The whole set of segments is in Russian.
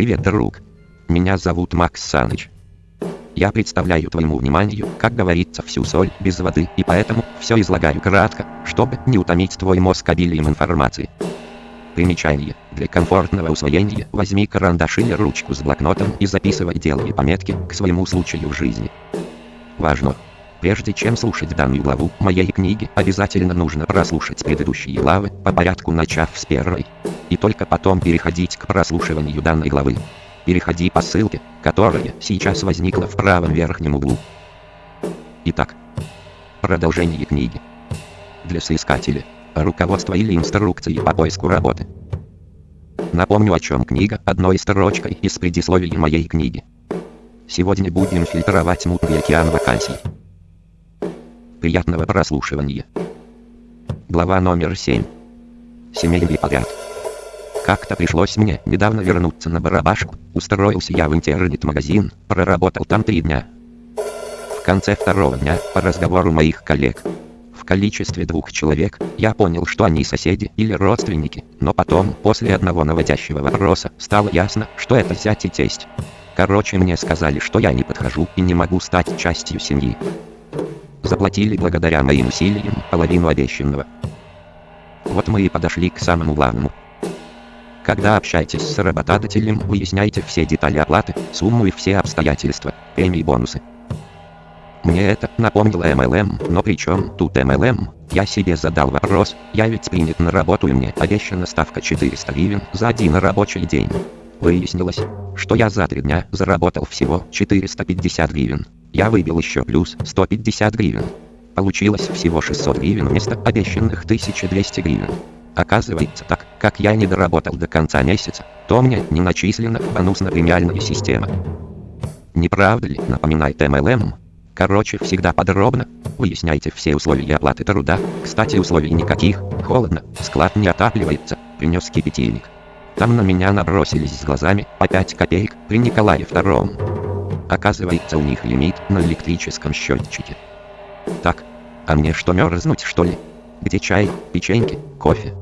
Привет, друг. Меня зовут Макс Саныч. Я представляю твоему вниманию, как говорится, всю соль без воды, и поэтому все излагаю кратко, чтобы не утомить твой мозг обилием информации. Примечание. Для комфортного усвоения возьми карандаш или ручку с блокнотом и записывай деловые пометки к своему случаю в жизни. Важно! Прежде чем слушать данную главу моей книги, обязательно нужно прослушать предыдущие главы, по порядку начав с первой. И только потом переходить к прослушиванию данной главы. Переходи по ссылке, которая сейчас возникла в правом верхнем углу. Итак, продолжение книги. Для соискателя. Руководство или инструкции по поиску работы. Напомню о чем книга одной строчкой из предисловия моей книги. Сегодня будем фильтровать мутный океан вакансий. Приятного прослушивания. Глава номер 7. Семейный подряд. Как-то пришлось мне недавно вернуться на барабашку. Устроился я в интернет-магазин, проработал там три дня. В конце второго дня, по разговору моих коллег, в количестве двух человек, я понял, что они соседи или родственники, но потом, после одного наводящего вопроса, стало ясно, что это зять и тесть. Короче, мне сказали, что я не подхожу и не могу стать частью семьи. Заплатили благодаря моим усилиям половину обещанного. Вот мы и подошли к самому главному. Когда общаетесь с работодателем, выясняйте все детали оплаты, сумму и все обстоятельства, премии и бонусы. Мне это напомнило MLM, но при чем тут MLM? Я себе задал вопрос, я ведь принят на работу и мне обещана ставка 400 гривен за один рабочий день. Выяснилось, что я за три дня заработал всего 450 гривен. Я выбил еще плюс 150 гривен. Получилось всего 600 гривен вместо обещанных 1200 гривен. Оказывается так, как я не доработал до конца месяца, то мне не начислена бонусно-премиальная система. Не правда ли, напоминает MLM? Короче, всегда подробно. Выясняйте все условия оплаты труда. Кстати, условий никаких. Холодно, склад не отапливается. Принес кипятильник. Там на меня набросились с глазами 5 копеек при Николае Втором. Оказывается у них лимит на электрическом счетчике. Так, а мне что мерзнуть что ли? Где чай, печеньки, кофе?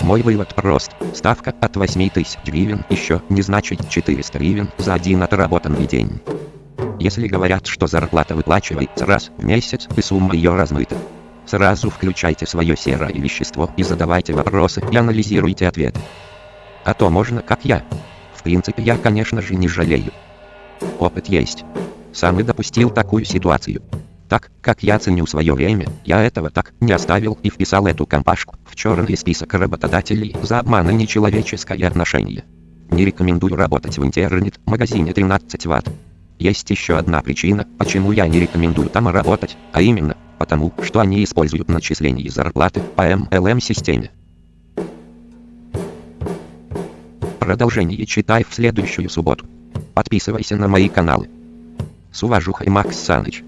Мой вывод прост. Ставка от 8000 гривен еще не значит 400 гривен за один отработанный день. Если говорят, что зарплата выплачивается раз в месяц и сумма ее размыта, сразу включайте свое серое вещество и задавайте вопросы и анализируйте ответы. А то можно как я. В принципе я конечно же не жалею. Опыт есть. Сам и допустил такую ситуацию. Так, как я ценю свое время, я этого так не оставил и вписал эту компашку в черный список работодателей за обман и нечеловеческое отношение. Не рекомендую работать в интернет-магазине 13 Вт. Есть еще одна причина, почему я не рекомендую там работать, а именно, потому что они используют начисление зарплаты по MLM-системе. Продолжение читай в следующую субботу. Подписывайся на мои каналы. С уважухой Макс Саныч.